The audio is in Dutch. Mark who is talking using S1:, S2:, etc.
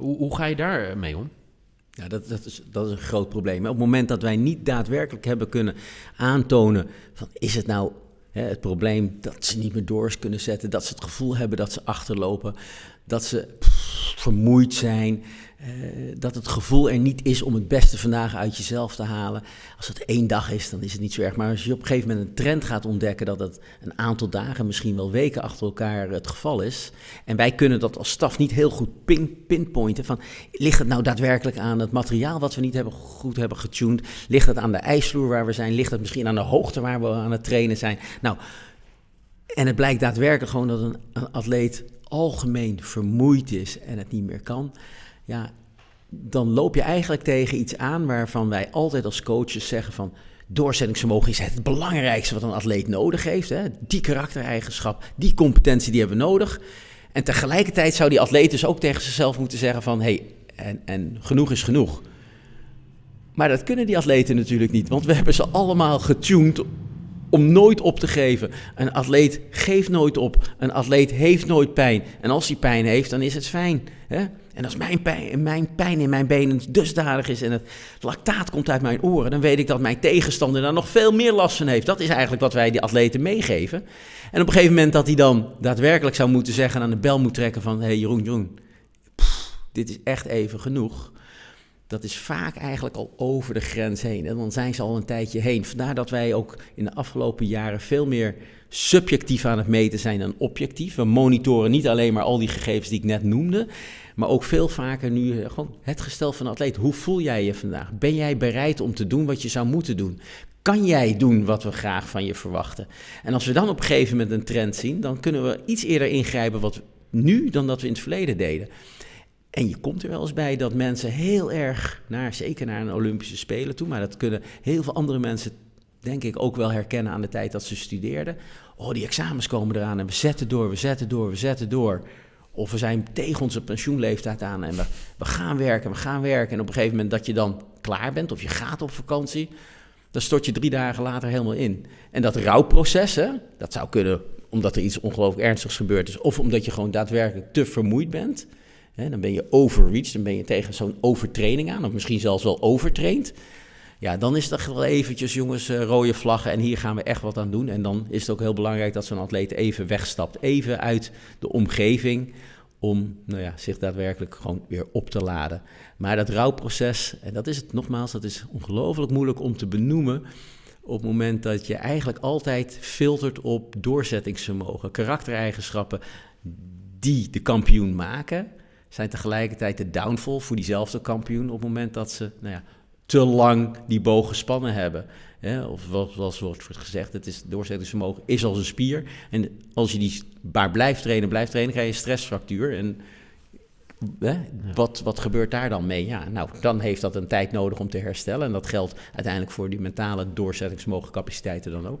S1: hoe, hoe ga je daar mee om?
S2: Ja, dat, dat, is, dat is een groot probleem. Op het moment dat wij niet daadwerkelijk hebben kunnen aantonen van is het nou hè, het probleem dat ze niet meer doors kunnen zetten, dat ze het gevoel hebben dat ze achterlopen, dat ze vermoeid zijn, eh, dat het gevoel er niet is om het beste vandaag uit jezelf te halen. Als het één dag is, dan is het niet zo erg. Maar als je op een gegeven moment een trend gaat ontdekken dat het een aantal dagen, misschien wel weken achter elkaar het geval is. En wij kunnen dat als staf niet heel goed pin, pinpointen. Van, ligt het nou daadwerkelijk aan het materiaal wat we niet hebben, goed hebben getuned? Ligt het aan de ijsvloer waar we zijn? Ligt het misschien aan de hoogte waar we aan het trainen zijn? Nou, en het blijkt daadwerkelijk gewoon dat een atleet algemeen vermoeid is en het niet meer kan ja, dan loop je eigenlijk tegen iets aan waarvan wij altijd als coaches zeggen van doorzettingsvermogen is het belangrijkste wat een atleet nodig heeft. Hè? Die karaktereigenschap, die competentie, die hebben we nodig. En tegelijkertijd zou die atleet dus ook tegen zichzelf moeten zeggen van... hé, hey, en, en genoeg is genoeg. Maar dat kunnen die atleten natuurlijk niet, want we hebben ze allemaal getuned om nooit op te geven. Een atleet geeft nooit op. Een atleet heeft nooit pijn. En als hij pijn heeft, dan is het fijn. Hè? En als mijn pijn, mijn pijn in mijn benen dusdanig is en het lactaat komt uit mijn oren, dan weet ik dat mijn tegenstander daar nog veel meer last van heeft. Dat is eigenlijk wat wij die atleten meegeven. En op een gegeven moment dat hij dan daadwerkelijk zou moeten zeggen, aan de bel moet trekken van, hé hey, Jeroen, Jeroen, dit is echt even genoeg. Dat is vaak eigenlijk al over de grens heen. En dan zijn ze al een tijdje heen. Vandaar dat wij ook in de afgelopen jaren veel meer subjectief aan het meten zijn dan objectief. We monitoren niet alleen maar al die gegevens die ik net noemde, maar ook veel vaker nu eh, gewoon het gestel van een atleet. Hoe voel jij je vandaag? Ben jij bereid om te doen wat je zou moeten doen? Kan jij doen wat we graag van je verwachten? En als we dan op een gegeven moment een trend zien, dan kunnen we iets eerder ingrijpen wat nu dan dat we in het verleden deden. En je komt er wel eens bij dat mensen heel erg, naar, zeker naar een Olympische Spelen toe, maar dat kunnen heel veel andere mensen, denk ik, ook wel herkennen aan de tijd dat ze studeerden. Oh, die examens komen eraan en we zetten door, we zetten door, we zetten door. Of we zijn tegen onze pensioenleeftijd aan en we, we gaan werken, we gaan werken. En op een gegeven moment dat je dan klaar bent of je gaat op vakantie, dan stort je drie dagen later helemaal in. En dat rouwproces, hè, dat zou kunnen omdat er iets ongelooflijk ernstigs gebeurd is, of omdat je gewoon daadwerkelijk te vermoeid bent. Dan ben je overreached, dan ben je tegen zo'n overtraining aan, of misschien zelfs wel overtraind. Ja, dan is het wel eventjes, jongens, uh, rode vlaggen en hier gaan we echt wat aan doen. En dan is het ook heel belangrijk dat zo'n atleet even wegstapt, even uit de omgeving, om nou ja, zich daadwerkelijk gewoon weer op te laden. Maar dat rouwproces, en dat is het nogmaals, dat is ongelooflijk moeilijk om te benoemen op het moment dat je eigenlijk altijd filtert op doorzettingsvermogen, karaktereigenschappen die de kampioen maken, zijn tegelijkertijd de downfall voor diezelfde kampioen op het moment dat ze nou ja, te lang die boog gespannen hebben. of zoals wordt gezegd, het is, doorzettingsvermogen is als een spier. En als je die maar blijft trainen, blijft trainen, krijg je een stressfractuur. En wat, wat gebeurt daar dan mee? Ja, nou, dan heeft dat een tijd nodig om te herstellen. En dat geldt uiteindelijk voor die mentale doorzettingsvermogen capaciteiten dan ook.